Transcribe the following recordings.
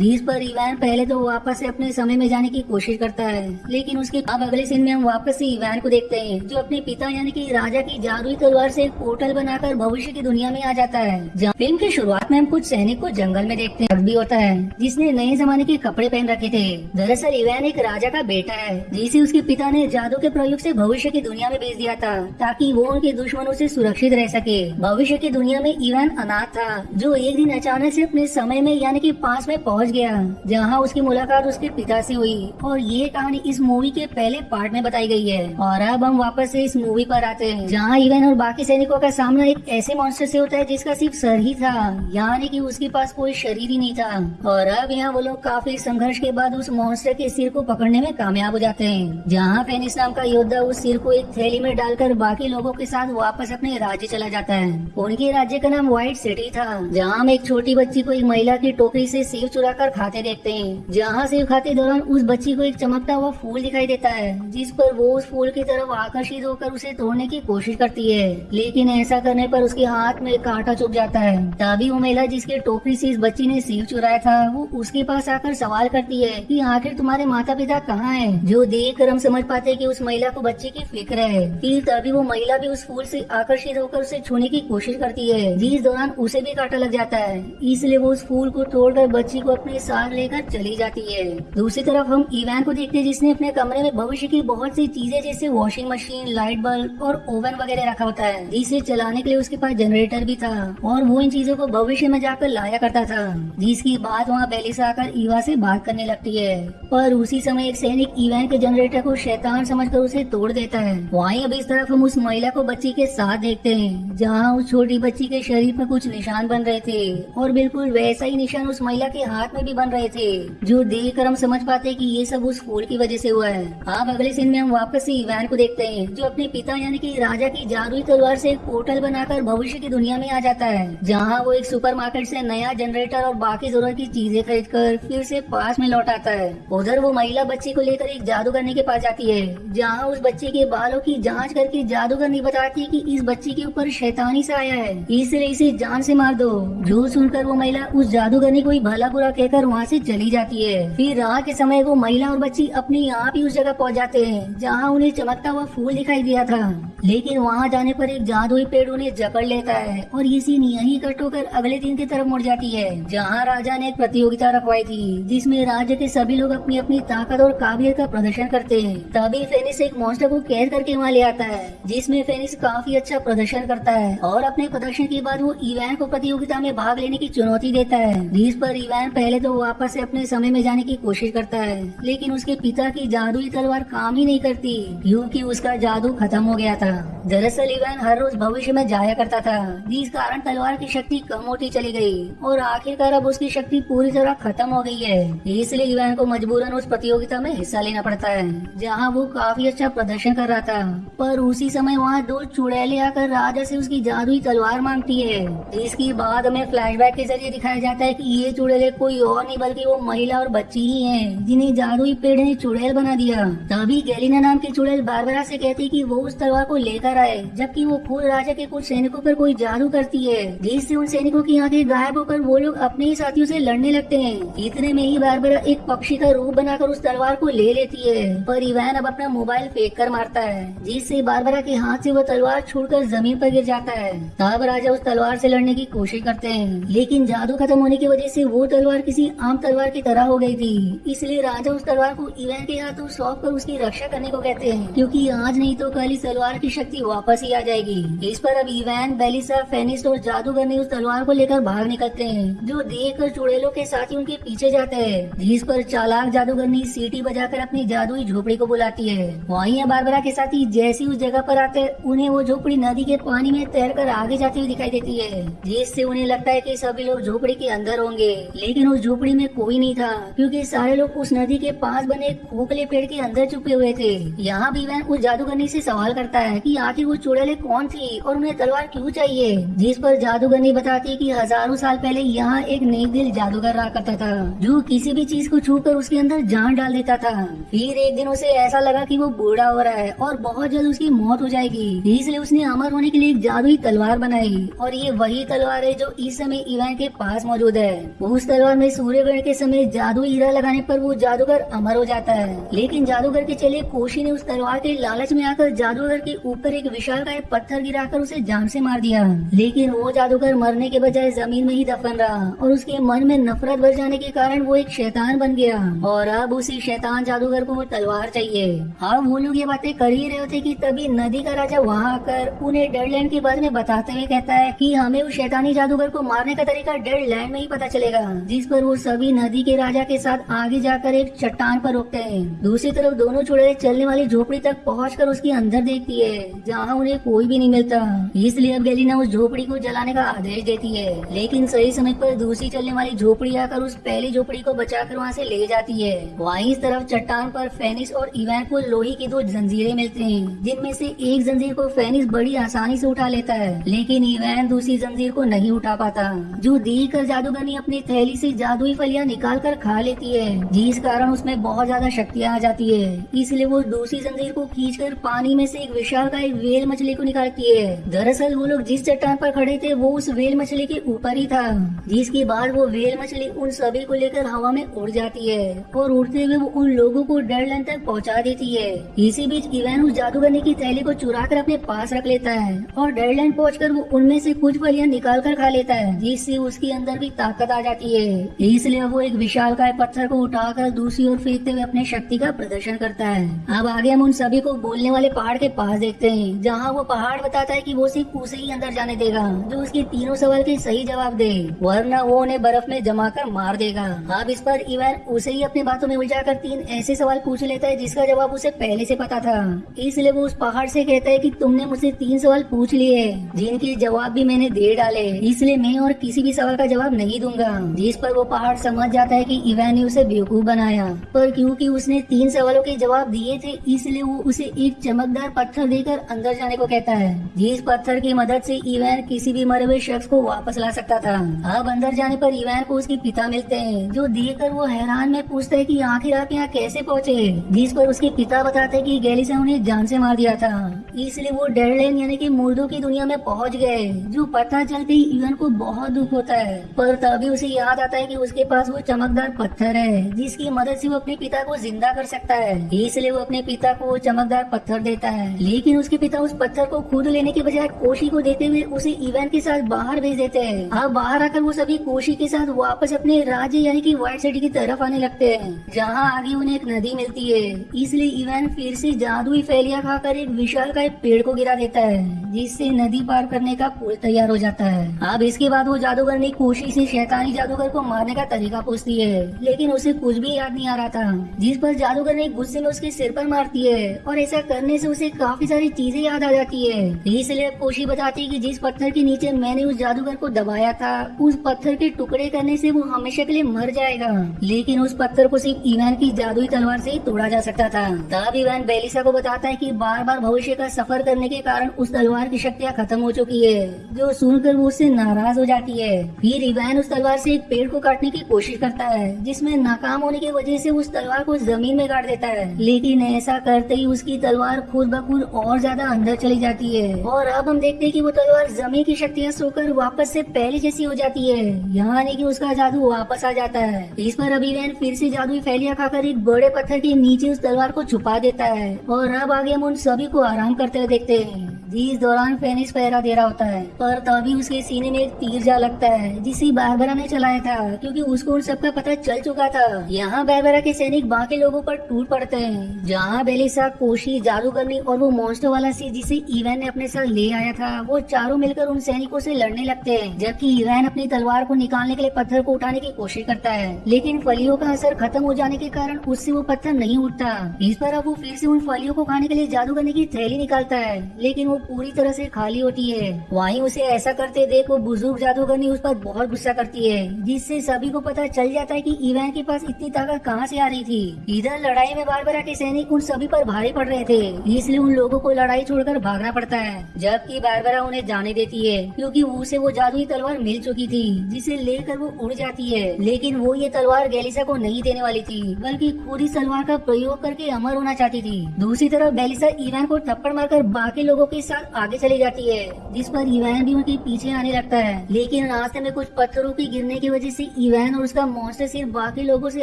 जिस पर इवान पहले तो वापस से अपने समय में जाने की कोशिश करता है, लेकिन उसके अब अगले सीन में हम वापस से इवान को देखते हैं, जो अपने पिता यानी कि राजा की जादुई तलवार से एक पोर्टल बनाकर भविष्य की दुनिया में आ जाता है फ़िल्म की शुरुआत में हम कुछ सैनिक को जंगल में देखते हैं, भी होता है, जिसने नए जमाने के कपड़े पहन रखे थे। दरअसल इवान एक राजा का बेटा है, जिसे उसके पिता ने जादू के प्रयोग से भविष्य की दुनिया में भेज दिया था, ताकि वो उनके दुश्मनों से सुरक्षित रह सके। भविष्य की दुनिया में इवान अनाथ था, जो एक दिन अचानक से अपने समय में यानी कि पास में पहुँच गया, जहाँ उसकी मुलाकात उसके पिता से हुई। और ये कहानी इस मूवी के पहले पार्ट में बताई गई है। और अब हम वापस से इस मूवी पर आते हैं, जहाँ इवन और बाकी सैनिकों का सामना एक ऐसे मॉन्स्टर से होता है जिसका सिर्फ़ सर ही था, यानी कि उसके पास कोई शरीर ही नहीं था। और अब यहाँ वो लोग काफ़ी संघर्ष के बाद उस मॉन्स्टर के सिर को पकड़ने में कामयाब हो जाते हैं, जहाँ फेनिस नाम का योद्धा उस सिर को एक थैली में डालकर बाकी लोगों के साथ वापस अपने राज्य चला जाता है। उनके राज्य का नाम व्हाइट सिटी था, जहाँ हम एक छोटी बच्ची को एक महिला की टोकरी से सेव चुरा कर खाते देखते हैं। जहाँ सेव खाते दौरान उस बच्ची को एक चमकता हुआ फूल दिखाई देता है, जिस पर वो उस फूल की तरफ़ आकर्षित होकर उसे तोड़ने की कोशिश करती है। लेकिन ऐसा करने पर उसके हाथ में कांटा चुप जाता है। तभी वो महिला जिसके टोपी से इस बच्ची ने सेव चुराया था, वो उसके पास आकर सवाल करती है कि आखिर तुम्हारे माता पिता कहाँ हैं? जो देख कर हम समझ पाते कि उस महिला को बच्चे की फ़िक्र है। फिर तभी वो महिला भी उस फूल से आकर्षित होकर उसे छूने की कोशिश करती है। जिस दौरान उसे भी कांटा लग जाता है। इसलिए वो उस फूल को तोड़कर बच्ची को अपने साथ लेकर चली जाती है। दूसरी तरफ़ हम इवान को देखते हैं जिसने अपने कमरे में भविष्य की बहुत सी चीज़ें, जैसे वॉशिंग मशीन लाइट बल्ब और ओवन वगैरह रखा होता है। जिसे चलाने के लिए उसके पास जनरेटर भी था और वो इन चीज़ों को भविष्य में जाकर लाया करता था। जिसकी बात वहाँ पहले बेलिसा आकर ईवा से बात करने लगती है। पर उसी समय एक सैनिक इवान के जनरेटर को शैतान समझकर उसे तोड़ देता है। वहीं अब इस तरफ़ हम उस महिला को बच्ची के साथ देखते हैं, जहाँ उस छोटी बच्ची के शरीर पर कुछ निशान बन रहे थे। और बिल्कुल वैसा ही निशान उस महिला के हाथ में भी बन रहे थे, जो देख कर हम समझ पाते कि ये सब उस फूल की वजह से हुआ है। अब अगले सीन में हम वापस से इवान को देखते हैं, जो अपने पिता यानी कि राजा की जादुई तलवार से एक पोर्टल बनाकर भविष्य की दुनिया में आ जाता है, जहाँ वो एक सुपरमार्केट से नया जनरेटर और बाकी ज़रूरत की चीज़ें खरीद कर फिर से पास में लौट आता है। उधर वो महिला बच्चे को लेकर एक जादूगरनी के पास जाती है, जहाँ उस बच्चे के बालों की जाँच करके जादूगरनी बताती है की इस बच्चे के ऊपर शैतानी सा आया है। इसलिए इसे जान से मार दो। जो सुनकर वो महिला उस जादूगरनी को ही भला बुरा कहकर वहाँ से चली जाती है। फिर रात के समय वो महिला और बच्ची अपने आप ही उस जगह पहुँच जाते हैं, जहाँ उन्हें चमकता हुआ फूल दिखाई दिया था। लेकिन वहाँ जाने पर एक जादुई पेड़ उन्हें जकड़ लेता है और ये सीन यही कट होकर अगले दिन की तरफ़ मुड़ जाती है, जहाँ राजा ने एक प्रतियोगिता रखवाई थी, जिसमें राज्य के सभी लोग अपनी अपनी ताकत और काबिलियत का प्रदर्शन करते हैं। तभी फेनिस एक मॉन्स्टर को कैद करके वहाँ ले आता है, जिसमें फेनिस काफ़ी अच्छा प्रदर्शन करता है और अपने प्रदर्शन के बाद वो इवैन को प्रतियोगिता में भाग लेने की चुनौती देता है। जिस पर इवैन पहले तो वापस से अपने समय में जाने की कोशिश करता है, लेकिन उसके पिता की जादुई तलवार काम ही नहीं करती, क्योंकि उसका जादू खत्म हो गया था। दरअसल इवैन हर रोज भविष्य में जाया करता था। जिस कारण तलवार की शक्ति कम होती चली गई, और आखिरकार अब उसकी शक्ति पूरी तरह खत्म हो गई है। इसलिए इवैन को मजबूरन उस प्रतियोगिता में हिस्सा लेना पड़ता है, जहाँ वो काफ़ी अच्छा प्रदर्शन कर रहा था। पर उसी समय वहाँ दो चुड़ैले आकर राजा से उसकी जादुई तलवार मांगती है। जिसकी बाद हमें फ्लैशबैक के ज़रिए दिखाया जाता है कि ये चुड़ैले कोई और नहीं, बल्कि वो महिला और बच्ची ही है, जिन्हें जादुई पेड़ ने चुड़ैल बना दिया। तभी गैलिना नाम की चुड़ैल बारबरा से कहती कि वो उस तलवार को लेकर आए, जबकि वो खुद राजा के कुछ सैनिकों पर कोई जादू करती है। जिससे उन सैनिकों की आँखें गायब होकर वो लोग अपने ही साथियों से लड़ने लगते हैं। इतने में ही बारबरा एक पक्षी का रूप बनाकर उस तलवार को ले लेती है। पर इवैन अब अपना मोबाइल फेंक कर मारता है, जिससे बारबरा के हाथ से वो तलवार छूटकर ज़मीन पर गिर जाता है। तब राजा उस तलवार से लड़ने की कोशिश करते हैं, लेकिन जादू खत्म होने की वजह से वो तलवार किसी आम तलवार की तरह हो गई थी। इसलिए राजा उस तलवार को इवैन के हाथों सौंप कर उसकी रक्षा करने को कहते हैं। क्योंकि आज नहीं तो कल इस तलवार की शक्ति वापस ही आ जाएगी। इस पर अब इवैन बेलिसा फेनिस्ट और जादूगर ने उस तलवार को लेकर भाग निकलते हैं, जो देख कर चुड़ैलों के साथ ही उनके पीछे जाते हैं। जिस पर चालाक जादूगरनी सीटी बजाकर अपनी जादुई झोपड़ी को बुलाती है। वहीं बारबरा के साथ ही जैसी उस जगह पर आते, उन्हें वो झोपड़ी नदी के पानी में तैर कर आगे जाती हुई दिखाई देती है, जिससे उन्हें लगता है की सभी लोग झोपड़ी के अंदर होंगे। लेकिन उस झोपड़ी में कोई नहीं था, क्योंकि सारे लोग उस नदी के पास बने खोखले पेड़ के अंदर छुपे हुए थे। यहाँ भी वह उस जादूगरनी से सवाल करता है कि आखिर वो चुड़ैले कौन थी और उन्हें तलवार क्यों चाहिए? जिस पर जादूगरनी बताती कि हज़ारों साल पहले यहाँ एक नेक दिल जादूगर रहा करता था, जो किसी भी चीज़ को छू कर उसके अंदर जान डाल देता था। फिर एक दिन उसे ऐसा लगा कि वो बूढ़ा हो रहा है और बहुत जल्द उसकी मौत हो जाएगी। इसलिए उसने अमर होने के लिए एक जादुई तलवार बनाई और ये वही तलवार है जो इस समय इवान के पास मौजूद है। उस तलवार में सूर्यग्रहण के समय जादू हीरा लगाने पर वो जादूगर अमर हो जाता है। लेकिन जादूगर के चले कोशी ने उस तलवार के लालच में आकर जादूगर के ऊपर एक विशाल का पत्थर गिराकर उसे जान से मार दिया। लेकिन वो जादूगर मरने के बजाय ज़मीन में ही दफन रहा और उसके मन में नफरत भर जाने के कारण वो एक शैतान बन गया। और अब उसी शैतान जादूगर को वो तलवार चाहिए। अब वो लोग ये बातें कर ही रहे थे की तभी नदी का राजा वहाँ आकर उन्हें डेडलैंड के बारे में बताते हुए कहता है की हमें उस शैतानी जादूगर को मारने का तरीका डेडलैंड में ही पता चलेगा जिस पर वो सभी नदी के राजा के साथ आगे जाकर एक चट्टान पर रुकते हैं। दूसरी तरफ़ दोनों छोड़े चलने वाली झोपड़ी तक पहुँच उसके अंदर देखती है, जहाँ उन्हें कोई भी नहीं मिलता। इसलिए अब गेलिना उस झोपड़ी को जलाने का आदेश देती है, लेकिन सही समय पर दूसरी चलने वाली झोपड़ी आकर उस पहली झोपड़ी को बचाकर वहाँ से ले जाती है। वहीं इस तरफ़ चट्टान पर फेनिस और इवैन को लोहे की दो जंजीरें मिलते हैं, जिनमें से एक जंजीर को फेनिस बड़ी आसानी से उठा लेता है, लेकिन इवैन दूसरी जंजीर को नहीं उठा पाता। जो देख कर जादूगरनी अपनी थैली से जादुई फलियाँ निकाल कर खा लेती है। जिस कारण उसमें बहुत ज़्यादा शक्तियाँ आ जाती है। इसलिए वो दूसरी जंजीर को खींच कर पानी में से एक विशाल का एक वेल मछली को निकालती है। दरअसल वो लोग जिस चट्टान पर खड़े थे, वो उस वेल मछली के ऊपर ही था। जिसके बाद वो वेल मछली उन सभी को लेकर हवा में उड़ जाती है और उड़ते हुए वो उन लोगों को डेडलैंड तक पहुँचा देती है। इसी बीच इवैन उस जादूगरनी की थैली को चुरा कर अपने पास रख लेता है और डेडलैंड पहुँच वो उनमें से कुछ फलियाँ निकाल कर खा लेता है, जिससे उसके अंदर भी ताकत आ जाती है। इसलिए वो एक विशाल का पत्थर को उठाकर दूसरी ओर फेंकते हुए अपने शक्ति का प्रदर्शन करता है। अब आगे हम उन सभी को बोलने वाले पहाड़ के पास देखते हैं, जहाँ वो पहाड़ बताता है कि वो सिर्फ़ उसे ही अंदर जाने देगा, जो उसके तीनों सवाल के सही जवाब दे, वरना वो उन्हें बर्फ़ में जमा कर मार देगा। अब इस पर इवन उसे ही अपनी बातों में उलझा कर तीन ऐसे सवाल पूछ लेता है, जिसका जवाब उसे पहले से पता था। इसलिए वो उस पहाड़ से कहता है कि तुमने मुझसे तीन सवाल पूछ लिए जिनके जवाब भी मैंने दे डाले। इसलिए मैं और किसी भी सवाल का जवाब नहीं दूँगा, जिस पर वो पहाड़ समझ जाता है कि इवैन ने उसे बेवकूफ़ बनाया। पर क्योंकि उसने तीन सवालों के जवाब दिए थे, इसलिए वो उसे एक चमकदार पत्थर देकर अंदर जाने को कहता है। जिस पत्थर की मदद से इवैन किसी भी मरे हुए शख्स को वापस ला सकता था। अब अंदर जाने पर इवैन को उसके पिता मिलते हैं, जो देखकर वो हैरान में पूछते है कि आखिर आप यहाँ कैसे पहुँचे? जिस पर उसके पिता बताते हैं कि गैलिसा उन्हें जान से मार दिया था। इसलिए वो डेडलैंड यानी कि मुर्दों की दुनिया में पहुँच गए, जो पता चलते ही इवन को बहुत दुख होता है। पर तभी उसे याद आता है कि उसके पास वो चमकदार पत्थर है, जिसकी मदद से वो अपने पिता को ज़िंदा कर सकता है। इसलिए वो अपने पिता को चमकदार पत्थर देता है। लेकिन उसके पिता उस पत्थर को खुद लेने के बजाय कोशी को देते हुए उसे इवन के साथ बाहर भेज देते हैं। अब बाहर आकर वो सभी कोशी के साथ वापस अपने राज्य, यानी कि व्हाइट सिटी की तरफ़ आने लगते हैं, जहाँ आगे उन्हें एक नदी मिलती है। इसलिए इवन फिर से जादुई फैलिया खाकर एक विशाल का एक पेड़ को गिरा देता है, जिससे नदी पार करने का पुल तैयार हो जाता है। अब इसके बाद वो जादूगर ने कोशी से शैतानी जादूगर को मारने का तरीका पूछती है, लेकिन उसे कुछ भी याद नहीं आ रहा था। जिस पर जादूगर ने गुस्से में उसके सिर पर मारती है, और ऐसा करने से उसे काफ़ी सारी चीज़ें याद आ जाती है। इसलिए कोशी बताती है कि जिस पत्थर के नीचे मैंने उस जादूगर को दबाया था, उस पत्थर के टुकड़े करने से वो हमेशा के लिए मर जाएगा। लेकिन उस पत्थर को सिर्फ़ ईवान की जादुई तलवार से ही तोड़ा जा सकता था। तब ईवान बेलिसा को बताता है कि बार बार भविष्य का सफ़र करने के कारण उस तलवार की शक्तियाँ खत्म हो चुकी है, जो सुनकर वो उससे नाराज़ हो जाती है। फिर ईवान उस तलवार से एक पेड़ को काटने की कोशिश करता है, जिसमें नाकाम होने की वजह से उस तलवार को ज़मीन में काट देता है। लेकिन ऐसा करते ही उसकी तलवार खुद ब खुद और ज़्यादा अंदर चली जाती है। और अब हम देखते हैं कि वो तलवार ज़मीन की शक्तियाँ सोकर वापस से पहले जैसी हो जाती है। यानी की उसका जादू वापस आ जाता है। इस पर अभी वैन फिर से जादुई फैलिया खाकर एक बड़े पत्थर के नीचे उस तलवार को छुपा देता है। और अब आगे हम उन सभी को आराम करते हुए देखते हैं, जिस दौरान फेनिस पहरा दे रहा होता है। पर तभी उसके सीने में एक तीर जा लगता है, जिसे बारबरा ने चलाया था। क्योंकि उसको उन सबका पता चल चुका था। यहाँ बारबरा के सैनिक बाकी लोगों पर टूट पड़ते हैं। जहाँ बेलिसा कोशी, जादूगरनी और वो मॉन्स्टर वाला सी जिसे इवैन ने अपने साथ ले आया था, वो चारों मिलकर उन सैनिकों से लड़ने लगते हैं। जबकि इवैन अपनी तलवार को निकालने के लिए पत्थर को उठाने की कोशिश करता है। लेकिन फलियों का असर खत्म हो जाने के कारण उससे वो पत्थर नहीं उठता। इस पर अब वो फिर से उन फलियों को खाने के लिए जादूगरनी की थैली निकालता है। लेकिन वो पूरी तरह से खाली होती है। वहीं उसे ऐसा करते देख वो बुज़ुर्ग जादूगरनी उस पर बहुत गुस्सा करती है, जिससे सभी को पता चल जाता है कि इवैन के पास इतनी ताकत कहाँ से आ रही थी। इधर लड़ाई में बारबरा के सैनिक उन सभी पर भारी पड़ रहे थे, इसलिए उन लोगों को लड़ाई छोड़कर भागना पड़ता है, जबकि बारबरा उन्हें जाने देती है, क्योंकि उसे वो जादुई तलवार मिल चुकी थी, जिसे लेकर वो उड़ जाती है। लेकिन वो ये तलवार गैलिसा को नहीं देने वाली थी, बल्कि खुद इस तलवार का प्रयोग करके अमर होना चाहती थी। दूसरी तरफ़ बेलिसा ईवान को थप्पड़ मारकर बाकी लोगों के साथ आगे चली जाती है, जिस पर ईवान भी उनके पीछे आने लगता है। लेकिन रास्ते में कुछ पत्थरों के गिरने की वजह से इवैन और उसका मॉन्स्टर सिर्फ़ बाकी लोगों से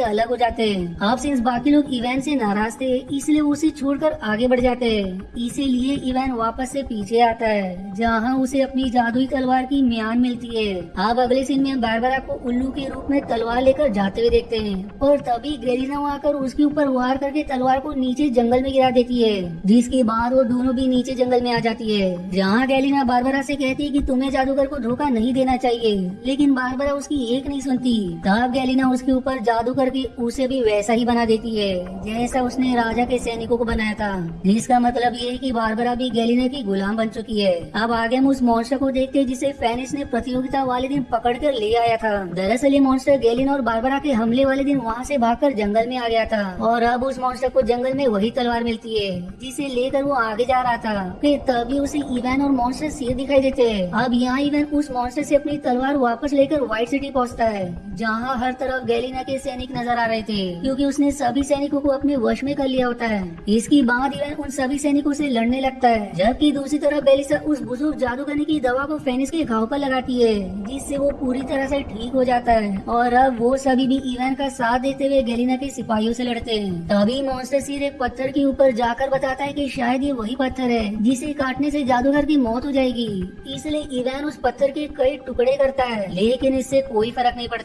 अलग हो जाते हैं। अब सिंस बाकी लोग इवैन से नाराज़ थे, इसलिए उसे छोड़कर आगे बढ़ जाते हैं। इसीलिए इवैन वापस से पीछे आता है, जहाँ उसे अपनी जादुई तलवार की म्यान मिलती है। अब अगले सीन में बारबरा को उल्लू के रूप में तलवार लेकर जाते हुए देखते हैं, और तभी वहाँ आकर उसके ऊपर वार करके तलवार को नीचे जंगल में गिरा देती है, जिसके बाद वो दोनों भी नीचे जंगल में आ जाती है। जहाँ गैलिना बारबरा से कहती है कि तुम्हें जादूगर को धोखा नहीं देना चाहिए, लेकिन बारबरा उसकी एक नहीं सुनती। तब गैलिना उसके ऊपर जादू करके उसे भी वैसा ही बना देती है, जैसा उसने राजा के सैनिकों को बनाया था। जिसका मतलब ये है कि बारबरा भी गैलिना की गुलाम बन चुकी है। अब आगे हम उस मॉन्स्टर को देखते हैं जिसे फेनिस ने प्रतियोगिता वाले दिन पकड़ कर ले आया था। दरअसल ये मॉन्स्टर गैलिना और बारबरा के हमले वाले दिन वहाँ से भागकर जंगल में आ गया था। और अब उस मॉन्स्टर को जंगल में वही तलवार मिलती है, जिसे लेकर वो आगे जा रहा था। फिर तभी उसे इवैन और मॉन्स्टर सिर दिखाई देते हैं। अब यहाँ इवैन उस मॉन्स्टर से अपनी तलवार वापस लेकर व्हाइट सिटी पहुँचता है। जहाँ हर तरफ़ गैलिना के सैनिक नज़र आ रहे थे, क्योंकि उसने सभी सैनिकों को अपने वश में कर लिया होता है। इसके बाद इवैन उन सभी सैनिकों से लड़ने लगता है, जबकि दूसरी तरफ़ बेलिसा उस बुज़ुर्ग जादूगरनी की दवा को फेनिस के घाव पर लगाती है, जिससे वो पूरी तरह से ठीक हो जाता है। और अब वो सभी भी इवैन का साथ देते हुए गैलिना के सिपाहियों से लड़ते हैं। तभी मॉन्स्टर सिर एक पत्थर के ऊपर जाकर बताता है की शायद ये वही पत्थर है, जिसे काटने से जादूगर की मौत हो जाएगी। इसलिए इवैन उस पत्थर के कई टुकड़े करता है, लेकिन इससे कोई फ़र्क नहीं पड़ता।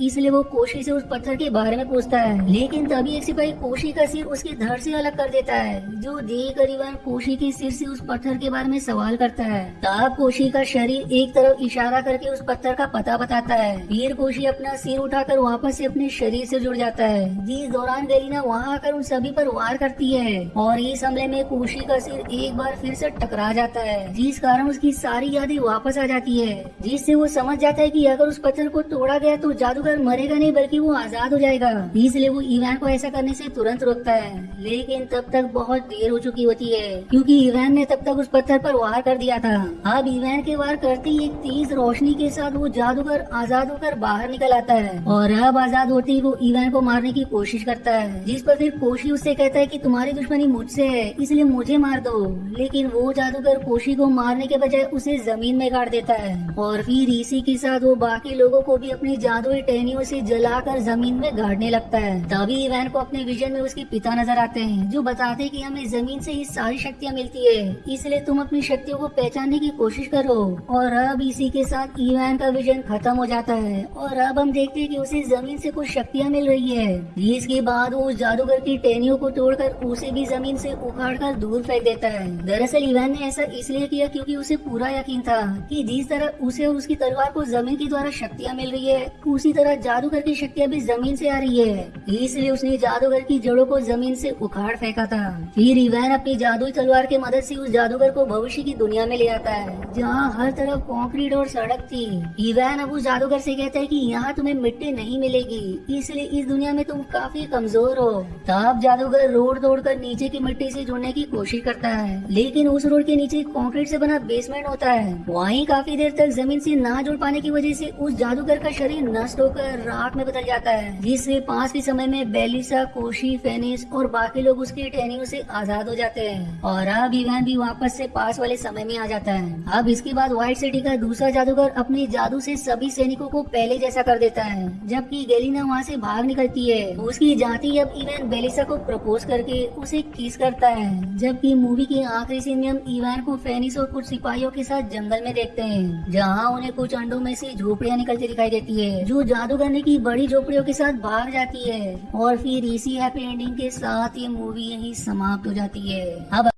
इसलिए वो कोशी से उस पत्थर के बारे में पूछता है। लेकिन तभी एक सिपाही कोशी का सिर उसके धड़ से अलग कर देता है, जो देख कर इवैन कोशी के सिर से उस पत्थर के बारे में सवाल करता है। तब कोशी का शरीर एक तरफ़ इशारा करके उस पत्थर का पता बताता है। फिर कोशी अपना सिर उठाकर वापस से अपने शरीर से जुड़ जाता है। जिस दौरान गरीना वहाँ आकर उन सभी पर वार करती है और इस हमले में कोशी का सिर एक बार फिर से टकरा जाता है, जिस कारण उसकी सारी यादें वापस आ जाती है, जिससे वो समझ जाता है कि अगर उस पत्थर को तोड़ा गया तो जादूगर मरेगा नहीं, बल्कि वो आज़ाद हो जाएगा। इसलिए वो इवैन को ऐसा करने से तुरंत रोकता है। लेकिन तब तक बहुत देर हो चुकी होती है, क्योंकि इवैन ने तब तक उस पत्थर पर वार कर दिया था। अब इवैन के वार करते ही एक तेज रोशनी के साथ वो जादूगर आज़ाद होकर बाहर निकल आता है। और अब आज़ाद होते ही वो इवैन को मारने की कोशिश करता है, जिस पर फिर कोशी उससे कहता है की तुम्हारी दुश्मनी मुझसे है, इसलिए मुझे मार दो। लेकिन वो जादूगर कोशी को मारने के बजाय उसे ज़मीन में गाड़ देता है। और फिर इसी के साथ वो बाकी लोगों को भी अपनी जादुई टहनियों से जलाकर ज़मीन में गाड़ने लगता है। तभी इवैन को अपने विजन में उसके पिता नज़र आते हैं, जो बताते हैं कि हमें ज़मीन से ही सारी शक्तियाँ मिलती है। इसलिए तुम अपनी शक्तियों को पहचानने की कोशिश करो। और अब इसी के साथ इवैन का विजन खत्म हो जाता है। और अब हम देखते हैं कि उसे ज़मीन से कुछ शक्तियाँ मिल रही है। इसके बाद वो जादूगर की टहनियों को तोड़कर उसे भी ज़मीन से उखाड़ कर दूर फेंक देता है। दरअसल इवैन ने ऐसा इसलिए किया क्योंकि उसे पूरा यकीन था कि जिस तरह उसे और उसकी तलवार को ज़मीन के द्वारा शक्तियाँ मिल रही है उसी तरह जादूगर की शक्तियाँ भी ज़मीन से आ रही है। इसलिए उसने जादूगर की जड़ों को ज़मीन से उखाड़ फेंका था। फिर इवैन अपनी जादुई तलवार की मदद से उस जादूगर को भविष्य की दुनिया में ले आता है, जहाँ हर तरफ़ कंक्रीट और सड़क थी। इवैन अब उस जादूगर से कहता है कि यहाँ तुम्हें मिट्टी नहीं मिलेगी, इसलिए इस दुनिया में तुम काफ़ी कमज़ोर हो। तब जादूगर रोड तोड़कर नीचे की मिट्टी से जुड़ने की कोशिश करता है, लेकिन उस रोड के नीचे कंक्रीट से बना बेसमेंट होता है। वहीं काफ़ी देर तक ज़मीन से ना जुड़ पाने की वजह से उस जादूगर का शरीर नष्ट होकर राख में बदल जाता है। जिससे पास के समय में बेलिसा, कोशी, फेनिस और बाकी लोग उसकी टहनियों से आज़ाद हो जाते हैं। और अब इवैन भी वापस से पास वाले समय में आ जाता है। अब इसके बाद व्हाइट सिटी का दूसरा जादूगर अपने जादू से सभी सैनिकों को पहले जैसा कर देता है, जबकि गेलिना वहाँ से भाग निकलती है। उसकी जाति अब इवैन बेलिसा को प्रपोज करके उसे किस करता है, जबकि मूवी के आखिरी सीन में हम इवैन को फेनिस और कुछ सिपाहियों के साथ जंगल में देखते हैं, जहाँ उन्हें कुछ अंडों में से झोपड़ियाँ निकलती दिखाई देती है जो जादूगरनी की बड़ी झोपड़ियों के साथ भाग जाती है और फिर इसी हैप्पी एंडिंग के साथ ये मूवी यही समाप्त हो जाती है। अब